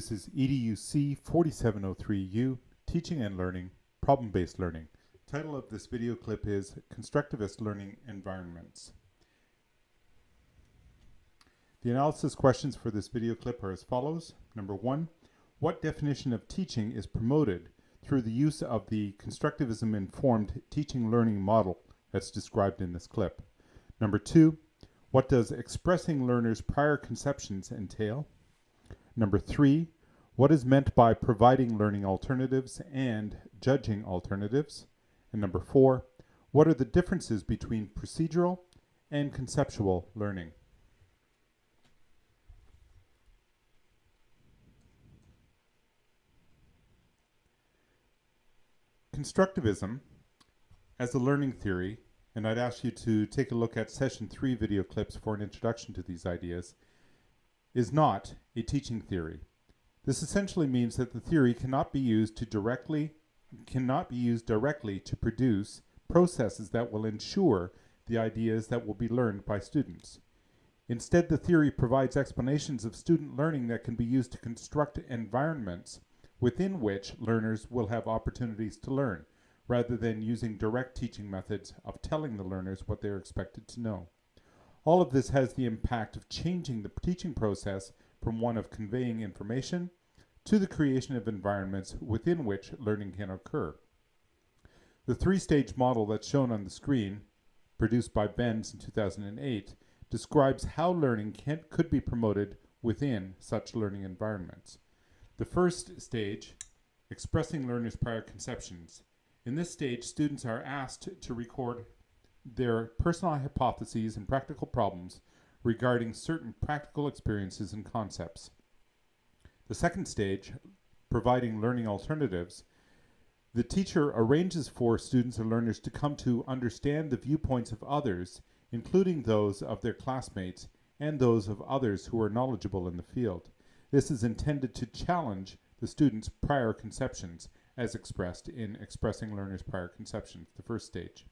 This is EDUC 4703U, Teaching and Learning, Problem-Based Learning. Title of this video clip is Constructivist Learning Environments. The analysis questions for this video clip are as follows. Number one, what definition of teaching is promoted through the use of the constructivism-informed teaching learning model that's described in this clip? Number two, what does expressing learners' prior conceptions entail? Number three, what is meant by providing learning alternatives and judging alternatives? And number four, what are the differences between procedural and conceptual learning? Constructivism as a learning theory, and I'd ask you to take a look at session three video clips for an introduction to these ideas, is not a teaching theory. This essentially means that the theory cannot be used to directly cannot be used directly to produce processes that will ensure the ideas that will be learned by students. Instead, the theory provides explanations of student learning that can be used to construct environments within which learners will have opportunities to learn, rather than using direct teaching methods of telling the learners what they are expected to know. All of this has the impact of changing the teaching process from one of conveying information to the creation of environments within which learning can occur. The three-stage model that's shown on the screen, produced by Bencze in 2008, describes how learning can, could be promoted within such learning environments. The first stage, expressing learners' prior conceptions. In this stage, students are asked to record their personal hypotheses and practical problems regarding certain practical experiences and concepts. The second stage, providing learning alternatives, the teacher arranges for students and learners to come to understand the viewpoints of others, including those of their classmates and those of others who are knowledgeable in the field. This is intended to challenge the student's prior conceptions as expressed in expressing learners' prior conceptions, the first stage.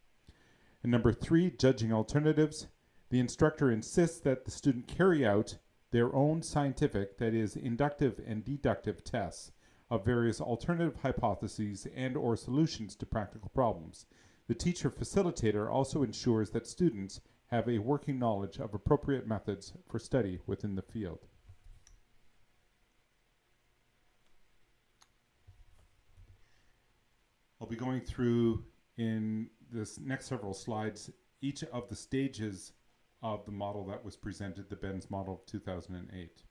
And number three, judging alternatives. The instructor insists that the student carry out their own scientific, that is, inductive and deductive tests of various alternative hypotheses and or solutions to practical problems. The teacher facilitator also ensures that students have a working knowledge of appropriate methods for study within the field. I'll be going through in this next several slides each of the stages of the model that was presented, the Bencze model of 2008.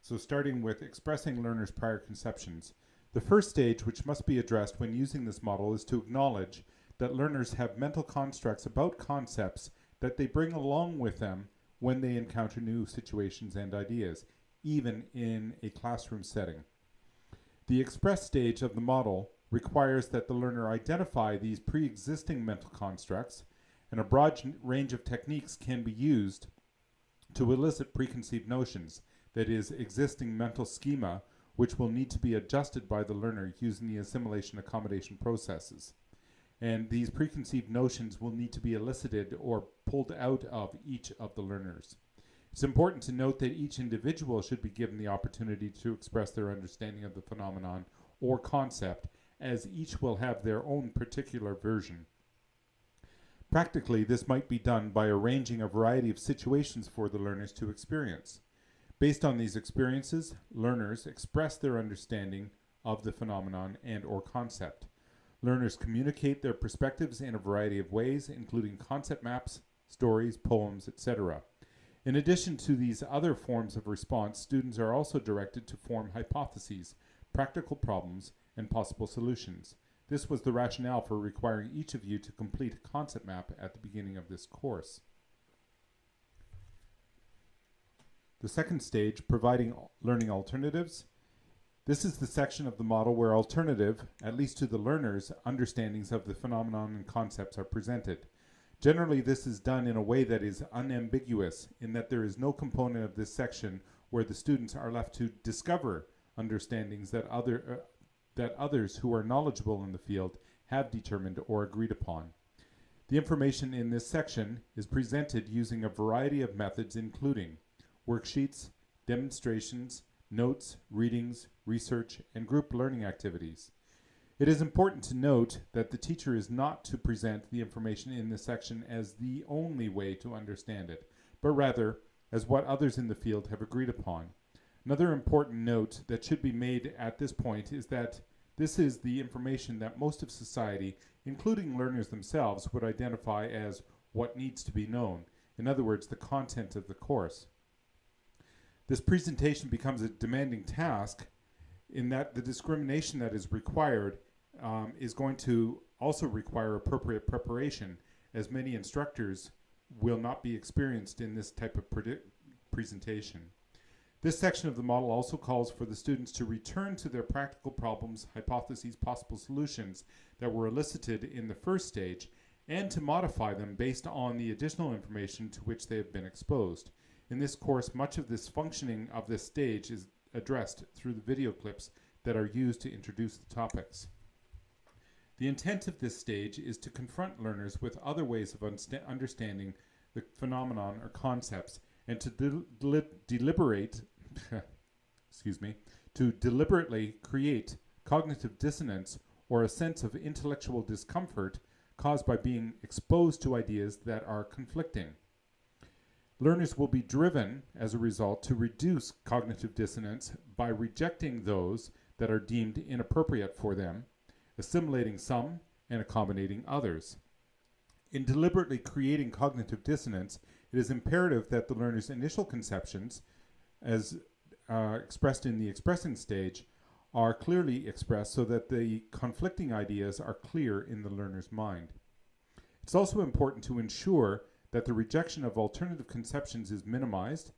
So starting with expressing learners' prior conceptions. The first stage which must be addressed when using this model is to acknowledge that learners have mental constructs about concepts that they bring along with them when they encounter new situations and ideas, even in a classroom setting. The express stage of the model requires that the learner identify these pre-existing mental constructs and a broad range of techniques can be used to elicit preconceived notions, that is, existing mental schema, which will need to be adjusted by the learner using the assimilation accommodation processes. And these preconceived notions will need to be elicited or pulled out of each of the learners. It's important to note that each individual should be given the opportunity to express their understanding of the phenomenon or concept, as each will have their own particular version. Practically, this might be done by arranging a variety of situations for the learners to experience. Based on these experiences, learners express their understanding of the phenomenon and or concept. Learners communicate their perspectives in a variety of ways, including concept maps, stories, poems, etc. In addition to these other forms of response, students are also directed to form hypotheses, practical problems, and possible solutions. This was the rationale for requiring each of you to complete a concept map at the beginning of this course. The second stage, providing learning alternatives. This is the section of the model where alternative, at least to the learners, understandings of the phenomenon and concepts are presented. Generally, this is done in a way that is unambiguous in that there is no component of this section where the students are left to discover understandings that other, uh, that others who are knowledgeable in the field have determined or agreed upon. The information in this section is presented using a variety of methods including worksheets, demonstrations, notes, readings, research, and group learning activities. It is important to note that the teacher is not to present the information in this section as the only way to understand it, but rather as what others in the field have agreed upon. Another important note that should be made at this point is that this is the information that most of society, including learners themselves, would identify as what needs to be known. In other words, the content of the course. This presentation becomes a demanding task in that the discrimination that is required um, is going to also require appropriate preparation, as many instructors will not be experienced in this type of presentation. This section of the model also calls for the students to return to their practical problems, hypotheses, possible solutions that were elicited in the first stage and to modify them based on the additional information to which they have been exposed. In this course, much of this functioning of this stage is addressed through the video clips that are used to introduce the topics. The intent of this stage is to confront learners with other ways of understanding the phenomenon or concepts and to de deliberate, excuse me, to deliberately create cognitive dissonance or a sense of intellectual discomfort caused by being exposed to ideas that are conflicting. Learners will be driven, as a result, to reduce cognitive dissonance by rejecting those that are deemed inappropriate for them assimilating some and accommodating others. In deliberately creating cognitive dissonance, it is imperative that the learner's initial conceptions, as uh, expressed in the expressing stage, are clearly expressed so that the conflicting ideas are clear in the learner's mind. It's also important to ensure that the rejection of alternative conceptions is minimized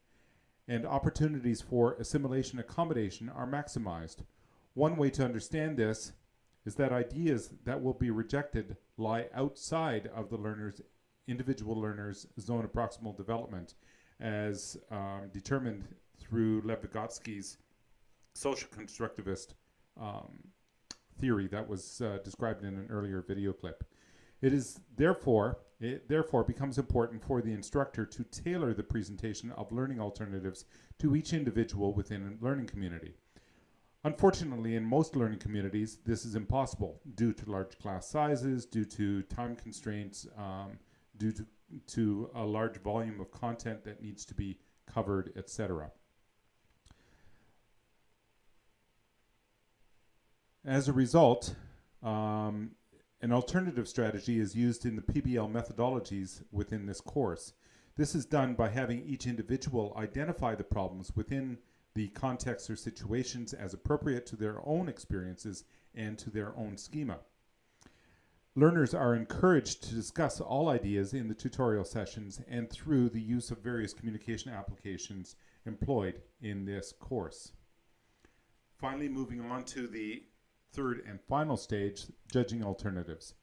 and opportunities for assimilation accommodation are maximized. One way to understand this is that ideas that will be rejected lie outside of the learner's individual learner's zone of proximal development as um, determined through Lev Vygotsky's social constructivist um, theory that was uh, described in an earlier video clip. It is therefore, it therefore becomes important for the instructor to tailor the presentation of learning alternatives to each individual within a learning community. Unfortunately, in most learning communities, this is impossible due to large class sizes, due to time constraints, um, due to, to a large volume of content that needs to be covered, etc. As a result, um, an alternative strategy is used in the PBL methodologies within this course. This is done by having each individual identify the problems within the contexts or situations as appropriate to their own experiences and to their own schema. Learners are encouraged to discuss all ideas in the tutorial sessions and through the use of various communication applications employed in this course. Finally, moving on to the third and final stage, judging alternatives.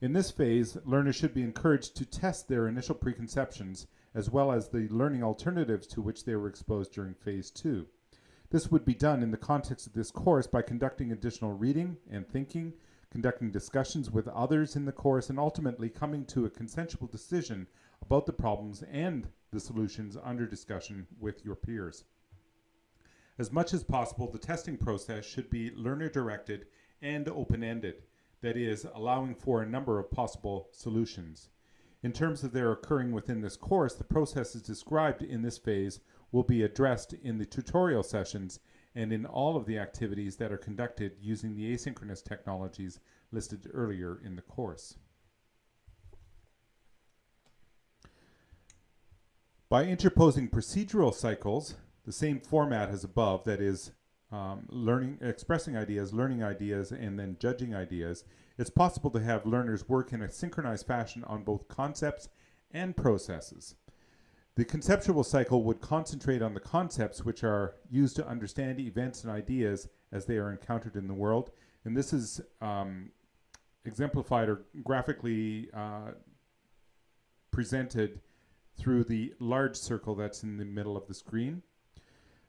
In this phase, learners should be encouraged to test their initial preconceptions as well as the learning alternatives to which they were exposed during phase two. This would be done in the context of this course by conducting additional reading and thinking, conducting discussions with others in the course, and ultimately coming to a consensual decision about the problems and the solutions under discussion with your peers. As much as possible, the testing process should be learner-directed and open-ended, that is, allowing for a number of possible solutions. In terms of their occurring within this course, the processes described in this phase will be addressed in the tutorial sessions and in all of the activities that are conducted using the asynchronous technologies listed earlier in the course. By interposing procedural cycles, the same format as above, that is, um, learning, expressing ideas, learning ideas, and then judging ideas, it's possible to have learners work in a synchronized fashion on both concepts and processes. The conceptual cycle would concentrate on the concepts which are used to understand events and ideas as they are encountered in the world. And this is um, exemplified or graphically uh, presented through the large circle that's in the middle of the screen.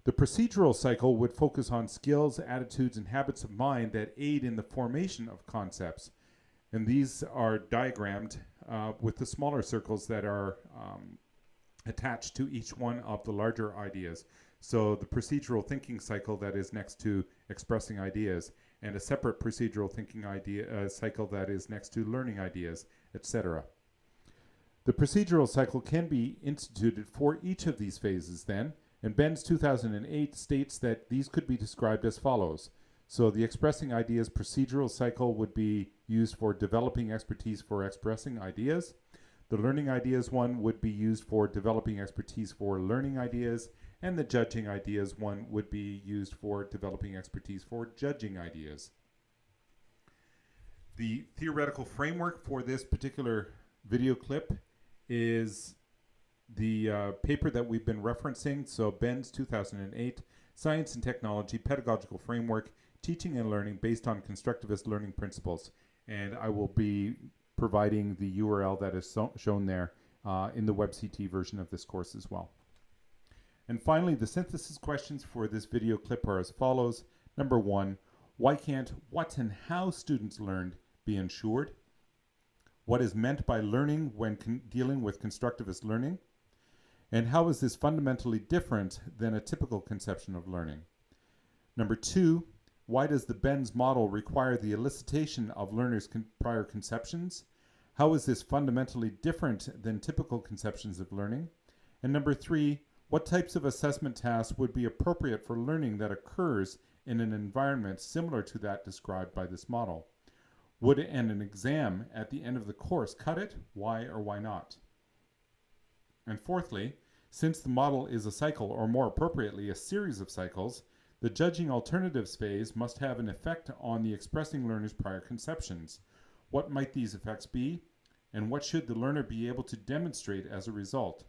The procedural cycle would focus on skills, attitudes, and habits of mind that aid in the formation of concepts. And these are diagrammed uh, with the smaller circles that are um, attached to each one of the larger ideas. So the procedural thinking cycle that is next to expressing ideas, and a separate procedural thinking idea uh, cycle that is next to learning ideas, etc. The procedural cycle can be instituted for each of these phases then, and Bencze 2008 states that these could be described as follows. So the expressing ideas procedural cycle would be used for developing expertise for expressing ideas. The learning ideas one would be used for developing expertise for learning ideas, and the judging ideas one would be used for developing expertise for judging ideas. The theoretical framework for this particular video clip is the uh, paper that we've been referencing, so Bencze's 2008, Science and Technology Pedagogical Framework, Teaching and Learning Based on Constructivist Learning Principles. And I will be providing the URL that is so shown there uh, in the WebCT version of this course as well. And finally, the synthesis questions for this video clip are as follows. Number one, why can't what and how students learned be ensured? What is meant by learning when dealing with constructivist learning? And how is this fundamentally different than a typical conception of learning? Number two, why does the Bencze model require the elicitation of learners' con prior conceptions? How is this fundamentally different than typical conceptions of learning? And number three, what types of assessment tasks would be appropriate for learning that occurs in an environment similar to that described by this model? Would an, an exam at the end of the course cut it? Why or why not? And fourthly, since the model is a cycle, or more appropriately, a series of cycles, the judging alternatives phase must have an effect on the expressing learner's prior conceptions. What might these effects be? And what should the learner be able to demonstrate as a result?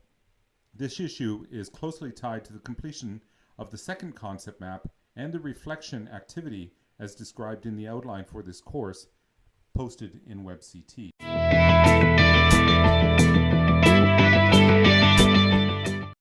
This issue is closely tied to the completion of the second concept map and the reflection activity as described in the outline for this course posted in WebCT.